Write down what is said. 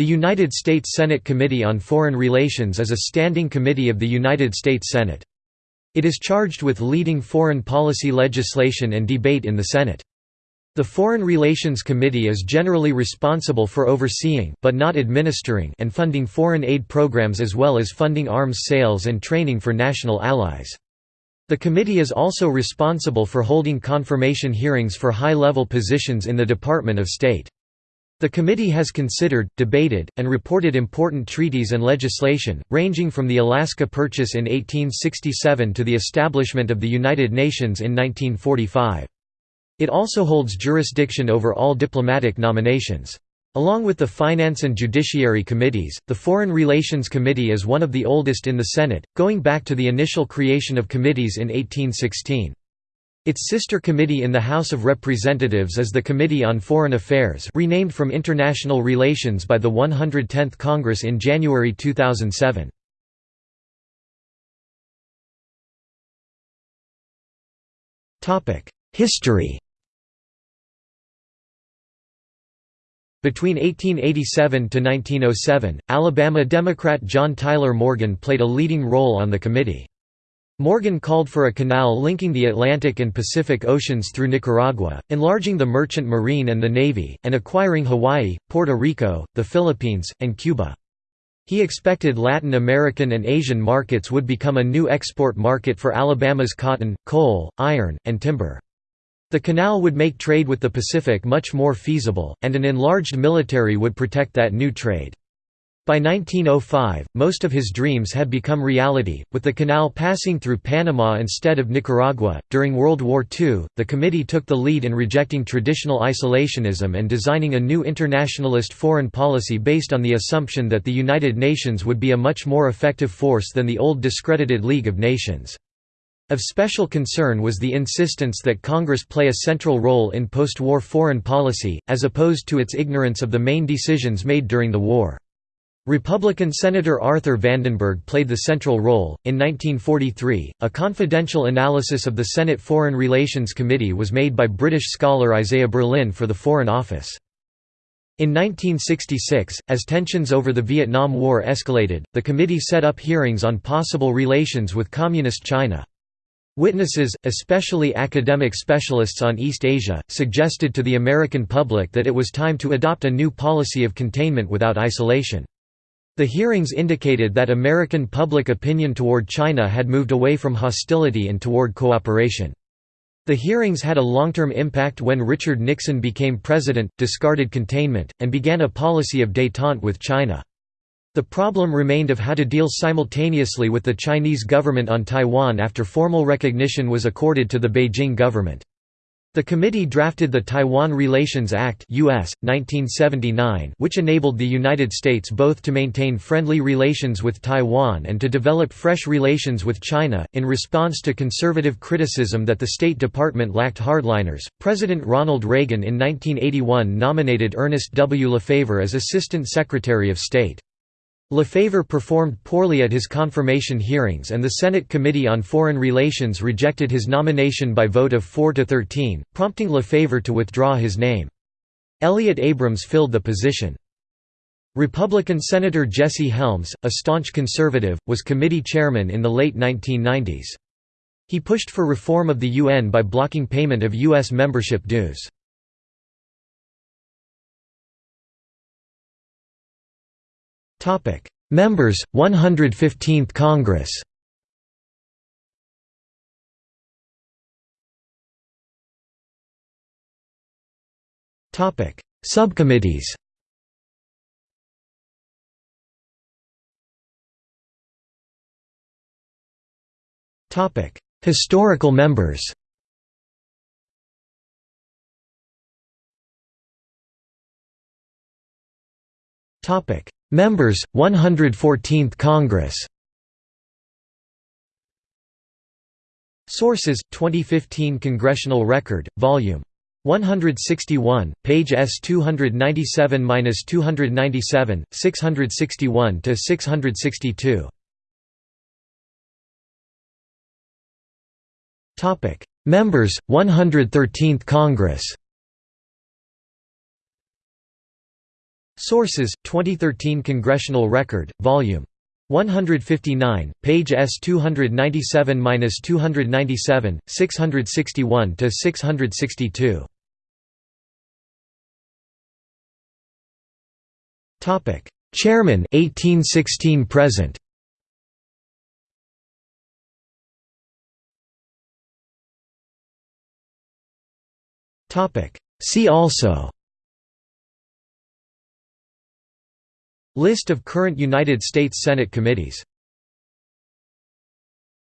The United States Senate Committee on Foreign Relations is a standing committee of the United States Senate. It is charged with leading foreign policy legislation and debate in the Senate. The Foreign Relations Committee is generally responsible for overseeing but not administering and funding foreign aid programs as well as funding arms sales and training for national allies. The committee is also responsible for holding confirmation hearings for high-level positions in the Department of State. The committee has considered, debated, and reported important treaties and legislation, ranging from the Alaska Purchase in 1867 to the establishment of the United Nations in 1945. It also holds jurisdiction over all diplomatic nominations. Along with the Finance and Judiciary Committees, the Foreign Relations Committee is one of the oldest in the Senate, going back to the initial creation of committees in 1816. Its sister committee in the House of Representatives is the Committee on Foreign Affairs renamed from International Relations by the 110th Congress in January 2007. History Between 1887 to 1907, Alabama Democrat John Tyler Morgan played a leading role on the committee. Morgan called for a canal linking the Atlantic and Pacific Oceans through Nicaragua, enlarging the merchant marine and the navy, and acquiring Hawaii, Puerto Rico, the Philippines, and Cuba. He expected Latin American and Asian markets would become a new export market for Alabama's cotton, coal, iron, and timber. The canal would make trade with the Pacific much more feasible, and an enlarged military would protect that new trade. By 1905, most of his dreams had become reality, with the canal passing through Panama instead of Nicaragua. During World War II, the committee took the lead in rejecting traditional isolationism and designing a new internationalist foreign policy based on the assumption that the United Nations would be a much more effective force than the old discredited League of Nations. Of special concern was the insistence that Congress play a central role in post-war foreign policy, as opposed to its ignorance of the main decisions made during the war. Republican Senator Arthur Vandenberg played the central role. In 1943, a confidential analysis of the Senate Foreign Relations Committee was made by British scholar Isaiah Berlin for the Foreign Office. In 1966, as tensions over the Vietnam War escalated, the committee set up hearings on possible relations with Communist China. Witnesses, especially academic specialists on East Asia, suggested to the American public that it was time to adopt a new policy of containment without isolation. The hearings indicated that American public opinion toward China had moved away from hostility and toward cooperation. The hearings had a long-term impact when Richard Nixon became president, discarded containment, and began a policy of détente with China. The problem remained of how to deal simultaneously with the Chinese government on Taiwan after formal recognition was accorded to the Beijing government. The committee drafted the Taiwan Relations Act US, 1979, which enabled the United States both to maintain friendly relations with Taiwan and to develop fresh relations with China. In response to conservative criticism that the State Department lacked hardliners, President Ronald Reagan in 1981 nominated Ernest W. Lefever as Assistant Secretary of State. Lefever performed poorly at his confirmation hearings and the Senate Committee on Foreign Relations rejected his nomination by vote of 4 to 13, prompting Lefever to withdraw his name. Elliott Abrams filled the position. Republican Senator Jesse Helms, a staunch conservative, was committee chairman in the late 1990s. He pushed for reform of the UN by blocking payment of U.S. membership dues. Topic: Members 115th Congress. Topic: Subcommittees. Topic: Historical members. Topic: Members, 114th Congress Sources: 2015 Congressional Record, Volume 161, page S 297-297, 661 to 662. Topic: Members, 113th Congress. Sources: 2013 Congressional Record, Volume 159, page S 297-297, 661 to 662. Topic: Chairman 1816 present. Topic: See also List of current United States Senate committees